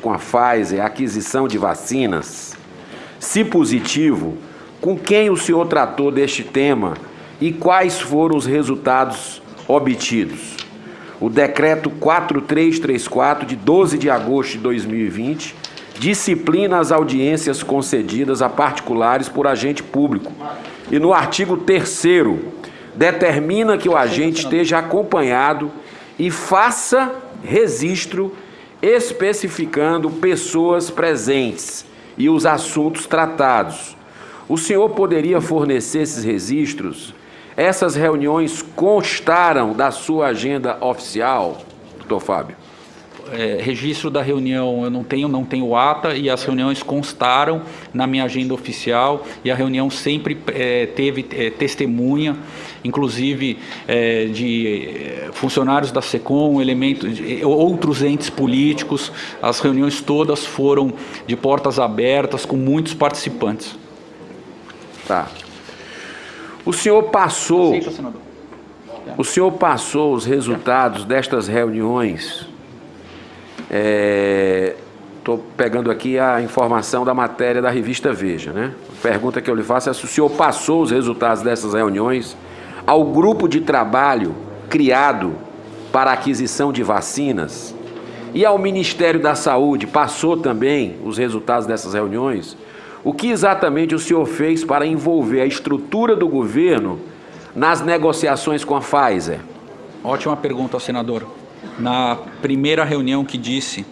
com a Pfizer a aquisição de vacinas? Se positivo, com quem o senhor tratou deste tema e quais foram os resultados obtidos? O decreto 4334 de 12 de agosto de 2020 disciplina as audiências concedidas a particulares por agente público. E no artigo 3 determina que o agente esteja acompanhado e faça registro especificando pessoas presentes e os assuntos tratados. O senhor poderia fornecer esses registros? Essas reuniões constaram da sua agenda oficial, doutor Fábio? É, registro da reunião eu não tenho, não tenho ata e as reuniões constaram na minha agenda oficial e a reunião sempre é, teve é, testemunha, inclusive é, de é, funcionários da SECOM, elementos, de, outros entes políticos, as reuniões todas foram de portas abertas com muitos participantes. Tá. O senhor passou. O senhor passou os resultados destas reuniões. Estou é, pegando aqui a informação da matéria da revista Veja, né? A pergunta que eu lhe faço é se o senhor passou os resultados dessas reuniões ao grupo de trabalho criado para aquisição de vacinas e ao Ministério da Saúde passou também os resultados dessas reuniões. O que exatamente o senhor fez para envolver a estrutura do governo nas negociações com a Pfizer? Ótima pergunta, senador. Na primeira reunião que disse,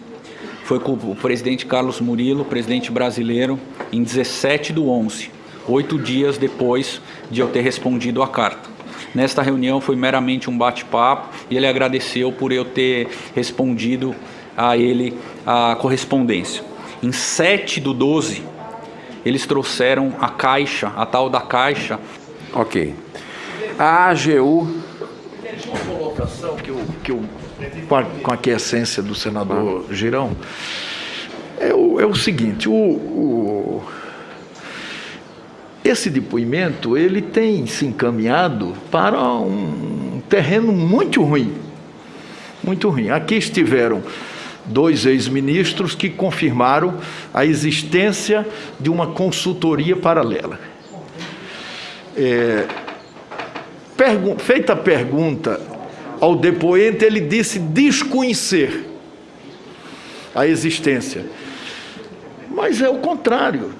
foi com o presidente Carlos Murilo, presidente brasileiro, em 17 do 11, oito dias depois de eu ter respondido a carta. Nesta reunião foi meramente um bate-papo e ele agradeceu por eu ter respondido a ele a correspondência. Em 7 do 12, eles trouxeram a caixa, a tal da caixa. Ok. A AGU. Uma colocação que eu, que eu com, a, com a aquiescência do senador Girão, é o, é o seguinte, o, o, esse depoimento ele tem se encaminhado para um terreno muito ruim, muito ruim. Aqui estiveram dois ex-ministros que confirmaram a existência de uma consultoria paralela. É, feita a pergunta ao depoente, ele disse desconhecer a existência. Mas é o contrário.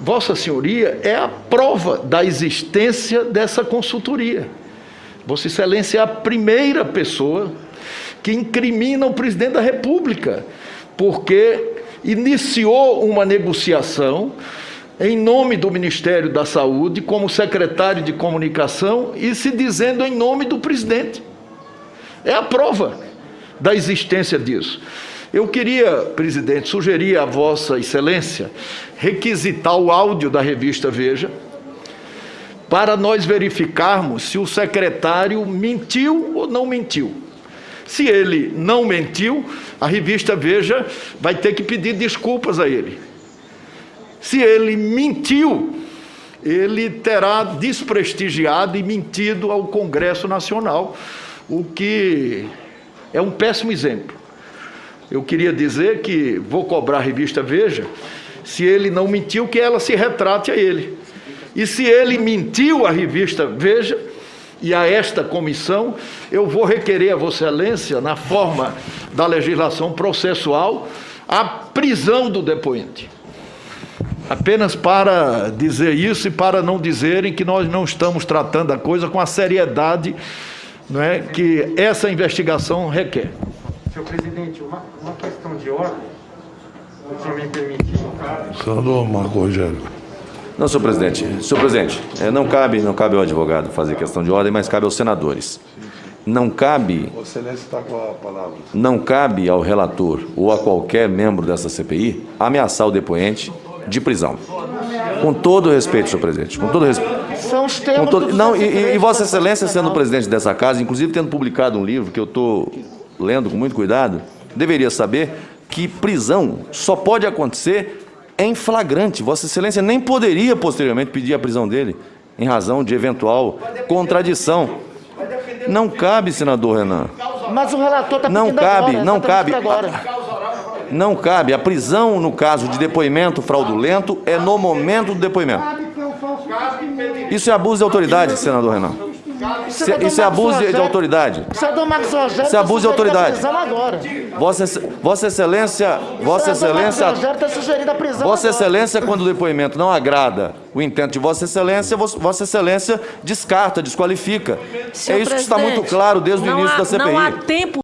Vossa Senhoria é a prova da existência dessa consultoria. Vossa Excelência é a primeira pessoa que incrimina o presidente da República, porque iniciou uma negociação em nome do Ministério da Saúde, como secretário de comunicação, e se dizendo em nome do presidente. É a prova da existência disso. Eu queria, presidente, sugerir a Vossa Excelência requisitar o áudio da revista Veja, para nós verificarmos se o secretário mentiu ou não mentiu. Se ele não mentiu, a revista Veja vai ter que pedir desculpas a ele. Se ele mentiu, ele terá desprestigiado e mentido ao Congresso Nacional, o que é um péssimo exemplo. Eu queria dizer que vou cobrar a revista Veja, se ele não mentiu, que ela se retrate a ele. E se ele mentiu à revista Veja, e a esta comissão, eu vou requerer a Vossa Excelência, na forma da legislação processual, a prisão do depoente. Apenas para dizer isso e para não dizerem que nós não estamos tratando a coisa com a seriedade não é, que essa investigação requer. Senhor presidente, uma, uma questão de ordem, se o senhor me permitir. Senador Marco Rogério. Não, senhor presidente. Senhor presidente, é, não cabe, não cabe ao advogado fazer questão de ordem, mas cabe aos senadores. Não cabe. Excelência está com a palavra. Não cabe ao relator ou a qualquer membro dessa CPI ameaçar o depoente de prisão. Com todo o respeito, senhor presidente. Com todo respeito. São os termos todo, não, e, e, Vossa Excelência, sendo presidente dessa casa, inclusive tendo publicado um livro que eu estou lendo com muito cuidado, deveria saber que prisão só pode acontecer em flagrante. Vossa Excelência nem poderia posteriormente pedir a prisão dele, em razão de eventual contradição. Não cabe, senador Renan. Mas o relator está Não cabe, não cabe. Agora. Não cabe. A prisão, no caso de depoimento fraudulento, é no momento do depoimento. Isso é abuso de autoridade, senador Renan. Isso é, isso é abuso de, de autoridade. Senador Marcos Rogério Isso é abuso de tá autoridade. prisão agora. Vossa, Vossa Excelência, Vossa Excelência, Rogério está sugerindo a prisão Vossa. Excelência, quando o depoimento não agrada o intento de Vossa Excelência, Vossa Excelência descarta, desqualifica. É isso que está muito claro desde o início da CPI. Não há tempo